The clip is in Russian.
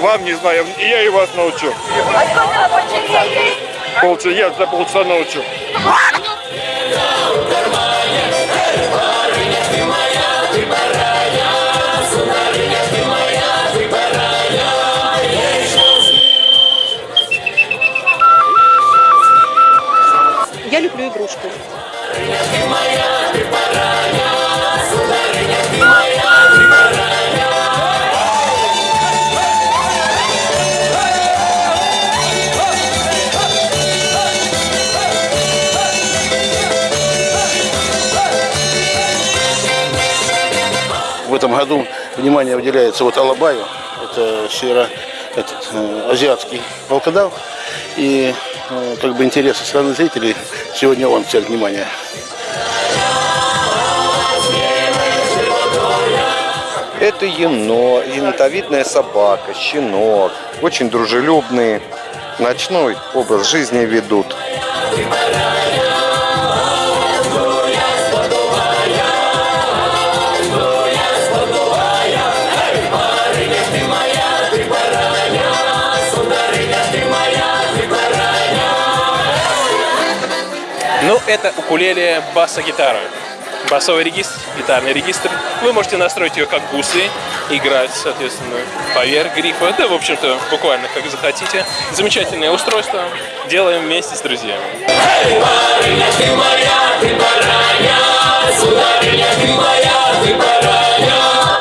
вам не знаю, и я и вас научу. А Полчаса, я за полчаса научу. Я люблю игрушку. В этом году внимание уделяется вот Алабаю, это северо этот, э, волкодав. И э, как бы интерес со стороны зрителей сегодня он в внимания. Это ено, енотовидная собака, щенок. Очень дружелюбные. Ночной образ жизни ведут. Это укулеле баса-гитара. Басовый регистр, гитарный регистр. Вы можете настроить ее как бусы, играть, соответственно, поверх грифа. Да, в общем-то, буквально как захотите. Замечательное устройство. Делаем вместе с друзьями. Сударыня, ты моя, ты